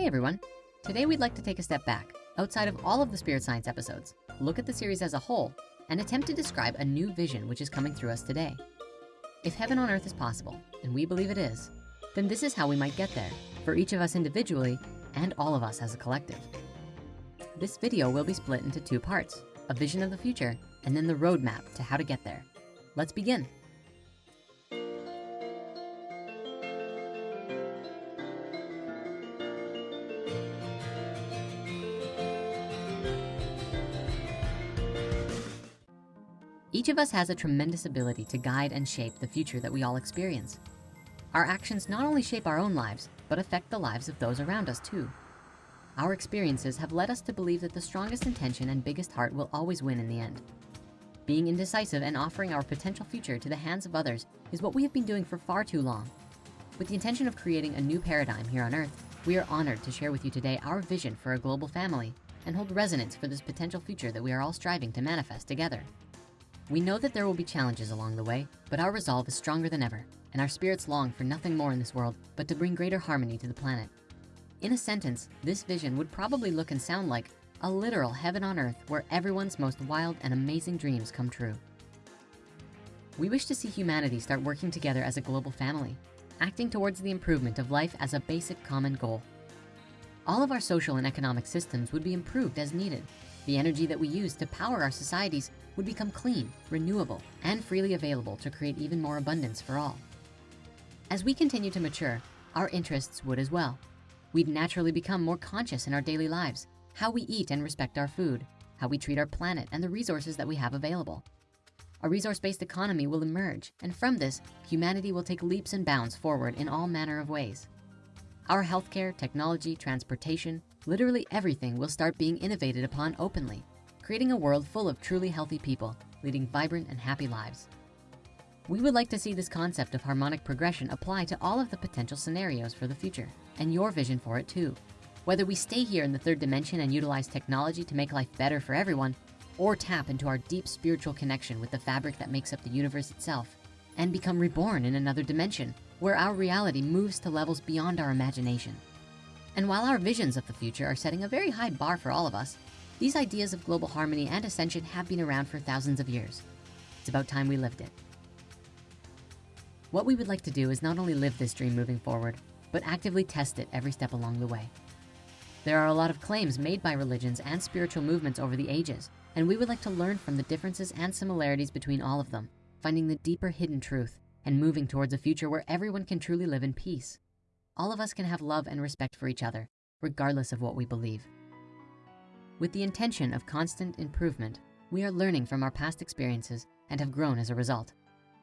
Hey everyone. Today we'd like to take a step back, outside of all of the Spirit Science episodes, look at the series as a whole, and attempt to describe a new vision which is coming through us today. If heaven on earth is possible, and we believe it is, then this is how we might get there, for each of us individually, and all of us as a collective. This video will be split into two parts, a vision of the future, and then the roadmap to how to get there. Let's begin. Each of us has a tremendous ability to guide and shape the future that we all experience. Our actions not only shape our own lives, but affect the lives of those around us too. Our experiences have led us to believe that the strongest intention and biggest heart will always win in the end. Being indecisive and offering our potential future to the hands of others is what we have been doing for far too long. With the intention of creating a new paradigm here on earth, we are honored to share with you today our vision for a global family and hold resonance for this potential future that we are all striving to manifest together. We know that there will be challenges along the way, but our resolve is stronger than ever, and our spirits long for nothing more in this world but to bring greater harmony to the planet. In a sentence, this vision would probably look and sound like a literal heaven on earth where everyone's most wild and amazing dreams come true. We wish to see humanity start working together as a global family, acting towards the improvement of life as a basic common goal. All of our social and economic systems would be improved as needed. The energy that we use to power our societies would become clean, renewable, and freely available to create even more abundance for all. As we continue to mature, our interests would as well. We'd naturally become more conscious in our daily lives, how we eat and respect our food, how we treat our planet and the resources that we have available. A resource-based economy will emerge, and from this, humanity will take leaps and bounds forward in all manner of ways. Our healthcare, technology, transportation, literally everything will start being innovated upon openly, creating a world full of truly healthy people, leading vibrant and happy lives. We would like to see this concept of harmonic progression apply to all of the potential scenarios for the future and your vision for it too. Whether we stay here in the third dimension and utilize technology to make life better for everyone, or tap into our deep spiritual connection with the fabric that makes up the universe itself and become reborn in another dimension where our reality moves to levels beyond our imagination. And while our visions of the future are setting a very high bar for all of us, these ideas of global harmony and ascension have been around for thousands of years. It's about time we lived it. What we would like to do is not only live this dream moving forward, but actively test it every step along the way. There are a lot of claims made by religions and spiritual movements over the ages, and we would like to learn from the differences and similarities between all of them, finding the deeper hidden truth and moving towards a future where everyone can truly live in peace. All of us can have love and respect for each other, regardless of what we believe. With the intention of constant improvement, we are learning from our past experiences and have grown as a result.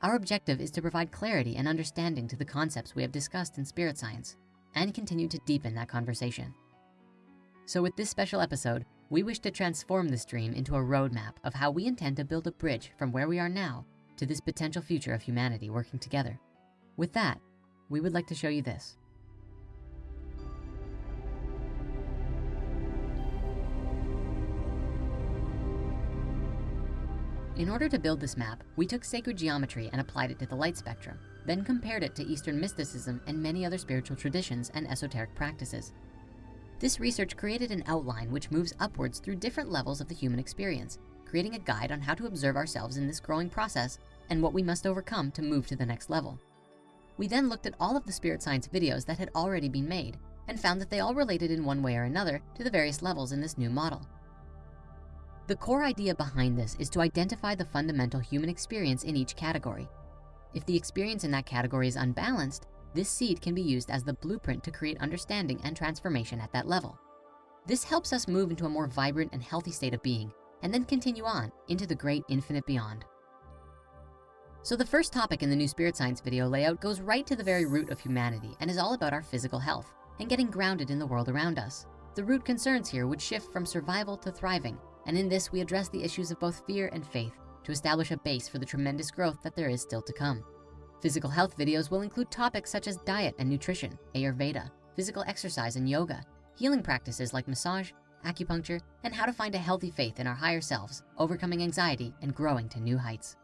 Our objective is to provide clarity and understanding to the concepts we have discussed in spirit science and continue to deepen that conversation. So with this special episode, we wish to transform this dream into a roadmap of how we intend to build a bridge from where we are now to this potential future of humanity working together. With that, we would like to show you this. In order to build this map, we took sacred geometry and applied it to the light spectrum, then compared it to Eastern mysticism and many other spiritual traditions and esoteric practices. This research created an outline which moves upwards through different levels of the human experience, creating a guide on how to observe ourselves in this growing process and what we must overcome to move to the next level. We then looked at all of the spirit science videos that had already been made and found that they all related in one way or another to the various levels in this new model. The core idea behind this is to identify the fundamental human experience in each category. If the experience in that category is unbalanced, this seed can be used as the blueprint to create understanding and transformation at that level. This helps us move into a more vibrant and healthy state of being, and then continue on into the great infinite beyond. So the first topic in the new spirit science video layout goes right to the very root of humanity and is all about our physical health and getting grounded in the world around us. The root concerns here would shift from survival to thriving and in this, we address the issues of both fear and faith to establish a base for the tremendous growth that there is still to come. Physical health videos will include topics such as diet and nutrition, Ayurveda, physical exercise and yoga, healing practices like massage, acupuncture, and how to find a healthy faith in our higher selves, overcoming anxiety and growing to new heights.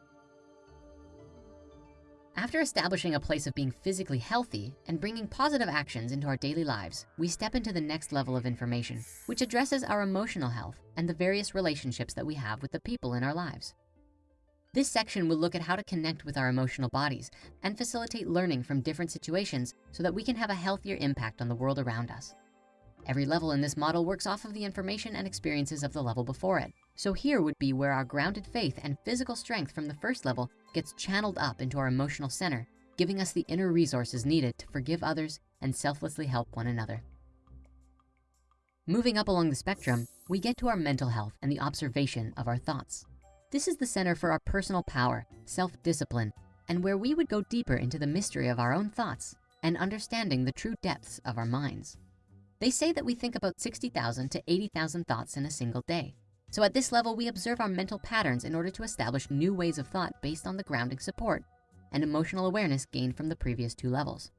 After establishing a place of being physically healthy and bringing positive actions into our daily lives, we step into the next level of information, which addresses our emotional health and the various relationships that we have with the people in our lives. This section will look at how to connect with our emotional bodies and facilitate learning from different situations so that we can have a healthier impact on the world around us. Every level in this model works off of the information and experiences of the level before it. So here would be where our grounded faith and physical strength from the first level gets channeled up into our emotional center, giving us the inner resources needed to forgive others and selflessly help one another. Moving up along the spectrum, we get to our mental health and the observation of our thoughts. This is the center for our personal power, self-discipline, and where we would go deeper into the mystery of our own thoughts and understanding the true depths of our minds. They say that we think about 60,000 to 80,000 thoughts in a single day. So at this level, we observe our mental patterns in order to establish new ways of thought based on the grounding support and emotional awareness gained from the previous two levels.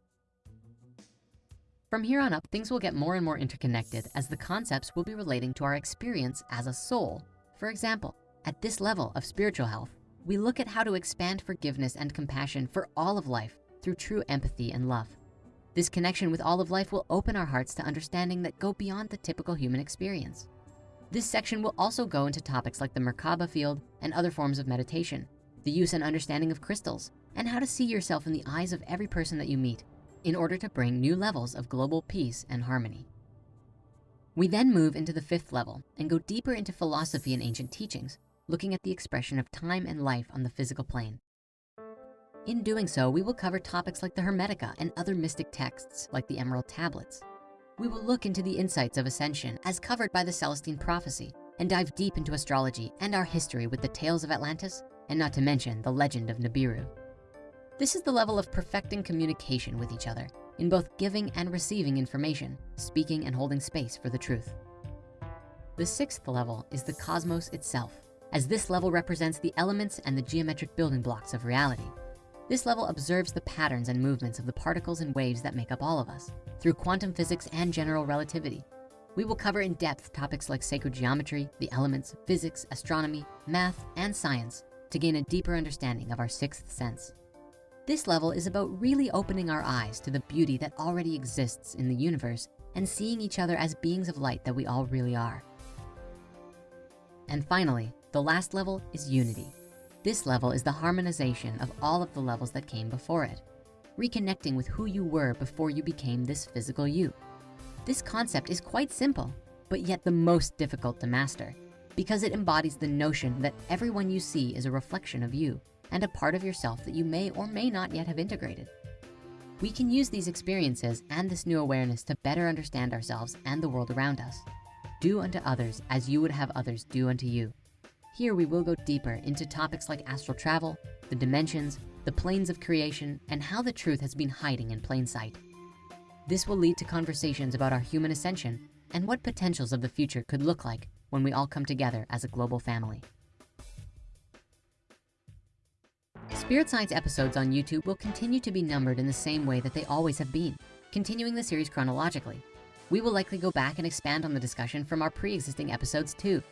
From here on up, things will get more and more interconnected as the concepts will be relating to our experience as a soul. For example, at this level of spiritual health, we look at how to expand forgiveness and compassion for all of life through true empathy and love. This connection with all of life will open our hearts to understanding that go beyond the typical human experience. This section will also go into topics like the Merkaba field and other forms of meditation, the use and understanding of crystals, and how to see yourself in the eyes of every person that you meet in order to bring new levels of global peace and harmony. We then move into the fifth level and go deeper into philosophy and ancient teachings, looking at the expression of time and life on the physical plane. In doing so, we will cover topics like the Hermetica and other mystic texts like the Emerald Tablets. We will look into the insights of ascension as covered by the Celestine Prophecy and dive deep into astrology and our history with the tales of Atlantis, and not to mention the legend of Nibiru. This is the level of perfecting communication with each other in both giving and receiving information, speaking and holding space for the truth. The sixth level is the cosmos itself as this level represents the elements and the geometric building blocks of reality. This level observes the patterns and movements of the particles and waves that make up all of us through quantum physics and general relativity. We will cover in depth topics like sacred geometry, the elements, physics, astronomy, math, and science to gain a deeper understanding of our sixth sense. This level is about really opening our eyes to the beauty that already exists in the universe and seeing each other as beings of light that we all really are. And finally, the last level is unity. This level is the harmonization of all of the levels that came before it, reconnecting with who you were before you became this physical you. This concept is quite simple, but yet the most difficult to master because it embodies the notion that everyone you see is a reflection of you and a part of yourself that you may or may not yet have integrated. We can use these experiences and this new awareness to better understand ourselves and the world around us. Do unto others as you would have others do unto you. Here we will go deeper into topics like astral travel, the dimensions, the planes of creation, and how the truth has been hiding in plain sight. This will lead to conversations about our human ascension and what potentials of the future could look like when we all come together as a global family. Spirit Science episodes on YouTube will continue to be numbered in the same way that they always have been, continuing the series chronologically. We will likely go back and expand on the discussion from our pre-existing episodes too,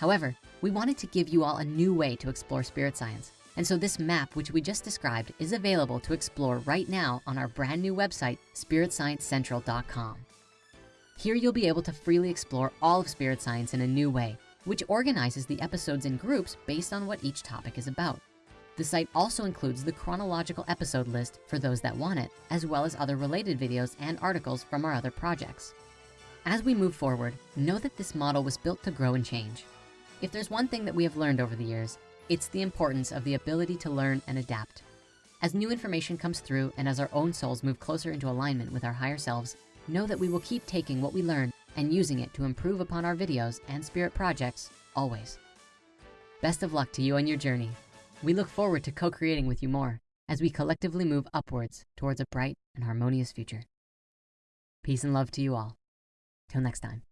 However, we wanted to give you all a new way to explore spirit science. And so this map, which we just described, is available to explore right now on our brand new website, spiritsciencecentral.com. Here you'll be able to freely explore all of spirit science in a new way, which organizes the episodes in groups based on what each topic is about. The site also includes the chronological episode list for those that want it, as well as other related videos and articles from our other projects. As we move forward, know that this model was built to grow and change. If there's one thing that we have learned over the years, it's the importance of the ability to learn and adapt. As new information comes through and as our own souls move closer into alignment with our higher selves, know that we will keep taking what we learn and using it to improve upon our videos and spirit projects always. Best of luck to you on your journey. We look forward to co-creating with you more as we collectively move upwards towards a bright and harmonious future. Peace and love to you all. Till next time.